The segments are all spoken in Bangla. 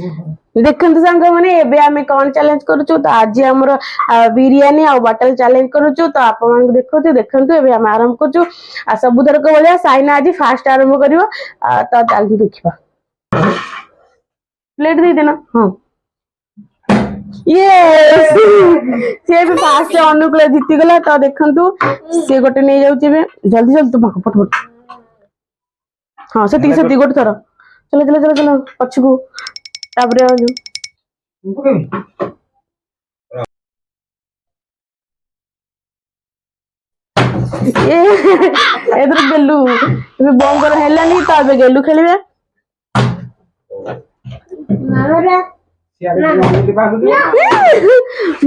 देखते सांग मैंने कौन चैलेंज कर आज आम बिरीयी आटल चैलेंज कर देखु देखते आरम्भ कर सबु थरक भाया सैना आज फास्ट आरंभ कर देखा प्लेट दे देना हाँ यस से अनुकूल जीती गला तो देखु सी गोटे नहीं जाऊे जल्दी जल्दी तुम पट हाँ से गोटे थर चल चलो चल चल पक्ष তারপরে ଏଥର ଗେଲୁ ଏବେ ବଙ୍କର ହେଲାନି ତ ଏବେ ଗେଲୁ ଖେଳିବେ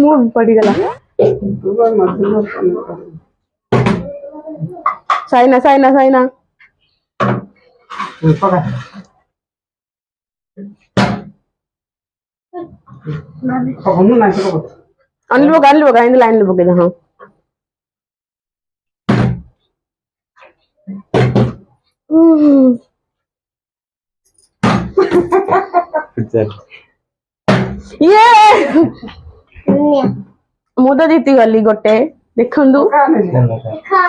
ମୁଁ ପଡିଗଲା ସାଇନା ସାଇନା ସାଇନା ಅನ್ಲಿ ಹೋಗ ಅಲ್ಲಿ ಹೋಗ ಇಂದ ಲೈನ್ ಹೋಗಿದೆ ಹಾ ଇଏ ମୁଁ ତ ଜିତିଗଲି ଗୋଟେ ଦେଖନ୍ତୁ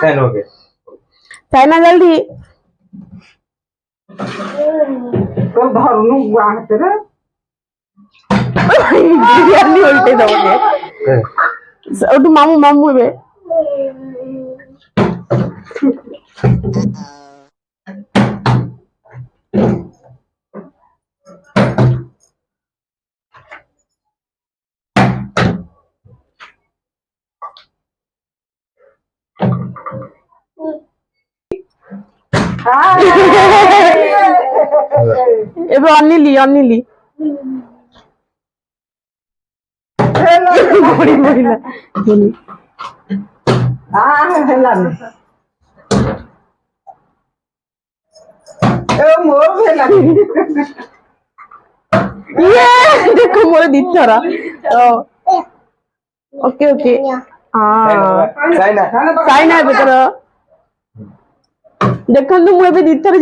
ସାଇନା ଜଲ୍ଦି ଧରୁନୁ ହାତରେ বিরিয়ানি উল্টে দেবো একটু মামু মামু রে এবার অনিলি অনিলি গরিব মহিলা বলি দেখো মোর দিচ্ছর ওকে ওকে সাইনা ଏବେ ତୋର ଦେଖନ୍ତୁ ମୁଁ ଏବେ ଦି ଥର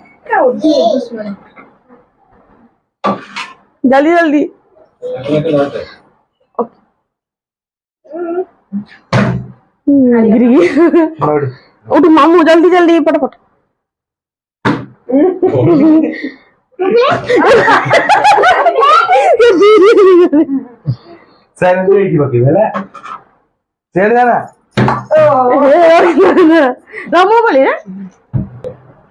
जल्दी जल्दी उठ मामू जल्दी जल्दी फटाफट ಸೇರಿದಾನ ರಾಮೋಬಳಿ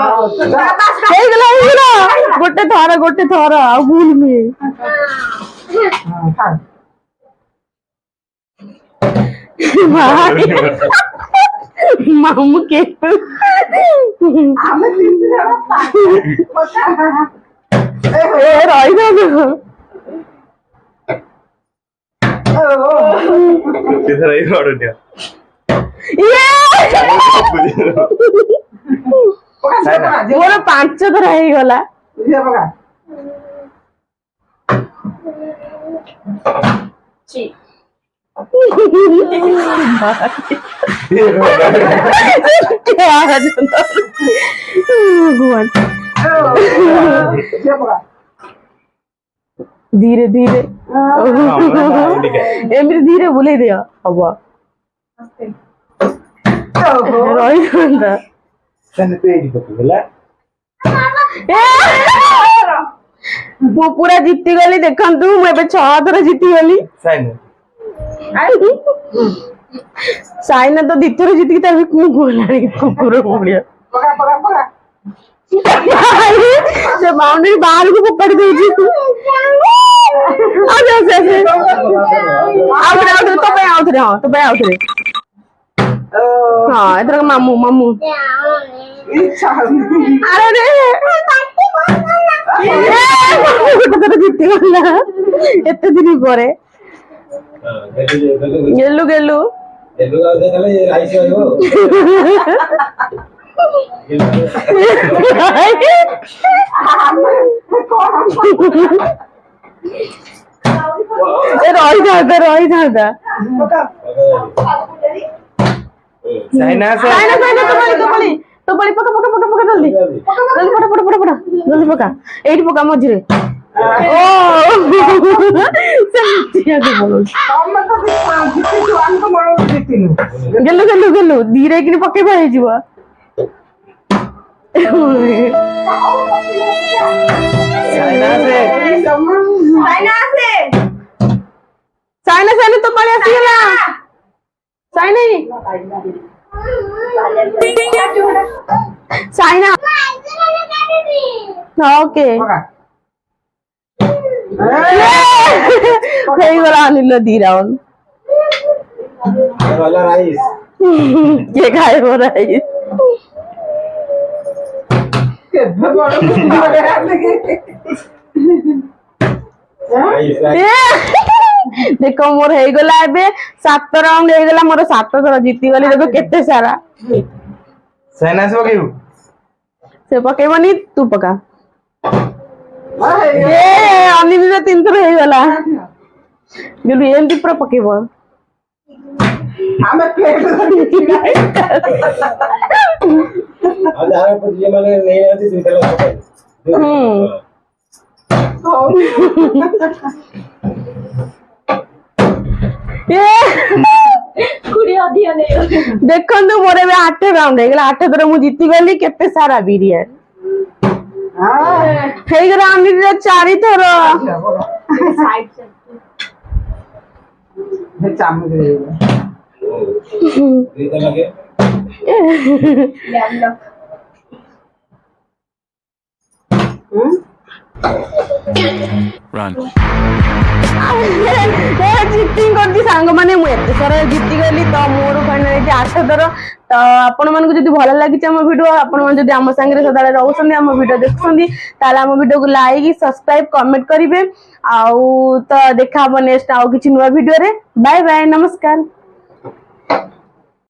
ହେଇଗଲା ହେଇଗଲା ଗୋଟେ ଥର ଗୋଟେ ଥର ଆଉ ଭୁଲମି ମାମୁ କେ ରହିଥାନ୍ତୁ ଇଏ ମୋର ପାଞ୍ଚ ଥର ହେଇଗଲା ଧୀରେ ଧୀରେ ଏମିତି ଧୀରେ ବୁଲେଇ ଦିଅ ହବ ରହିଥାନ୍ତା ତୁ ପୁରା ଜିତିଗଲି ଦେଖନ୍ତୁ ମୁଁ ଏବେ ଛଅ ଥର ଜିତିଗଲି ସାଇନା ତ ଦି ଥର ଜିତିକି ତା ମୁଁ ଗୋଲାଣି କୁକୁର ଭଳିଆ ସେ ବାଉଣ୍ଡରୀ ବାହାରକୁ ଫୋପାଡ଼ି ଦେଇଛି ଆଉ ଆଉଥରେ ଆଉଥରେ ତୋ ପାଇଁ ଆଉଥରେ ହଁ ତୋ ପାଇଁ ଆଉଥରେ হ্যাঁ এটা মামু মামু আরে রে জিততে পারলা এত দিনই পরে গেলু গেলু রয় দাদা রয় দাদা সাইনা সাইনা সাইনা তো বলি তো বলি কিনে সাইনা সাইনা তো Saina. Saina. Okay. হয়ে গেল আনিল দি রাউন্ড কে খায় ও রাইস রাইস দেখ মোর হয়েগলা এবে সাত রাউন্ড হয়েগলা মোর সাত থর জিতিগলি দেখ কেতে সারা সেন আসব কেউ সে পকাইবনি তু পকা এ অনিদির তিন থর হয়েগলা গেলু এমতি পুরা পকাইব ଆମେ ପ୍ଲେଟ୍ ଧରିକି ଆଉ ଯାହାର ଯିଏ ମାନେ ନେଇନାହାନ୍ତି ଦୁଇଟା ଲୋକ ହୁଁ ଦେଖନ୍ତୁ ମୋର ଏବେ ଆଠ ରାଉଣ୍ଡ ହେଇଗଲା ଆଠ ଥର ମୁଁ ଜିତିଗଲି କେତେ ସାରା ବିରିୟାନୀ ହେଇଗଲା ଆମେ ଚାରି ଥର ଚାମଚ Run. ଜିତିଂ କରିଛି ସାଙ୍ଗମାନେ ମୁଁ ଏତେ ସାରା ଜିତିଗଲି ତ ମୋର ଫାଇନାଲ ହେଇଛି ଆଠ ଥର ତ ଆପଣମାନଙ୍କୁ ଯଦି ଭଲ ଲାଗିଛି ଆମ ଭିଡ଼ିଓ ଆପଣମାନେ ଯଦି ଆମ ସାଙ୍ଗରେ ସଦାବେଳେ ରହୁଛନ୍ତି ଆମ ଭିଡ଼ିଓ ଦେଖୁଛନ୍ତି ତାହେଲେ ଆମ ଭିଡ଼ିଓକୁ ଲାଇକ୍ ସବସ୍କ୍ରାଇବ୍ କମେଣ୍ଟ କରିବେ ଆଉ ତ ଦେଖା ହେବ ନେକ୍ସଟ ଆଉ କିଛି ନୂଆ ଭିଡ଼ିଓରେ ବାଏ ବାଏ ନମସ୍କାର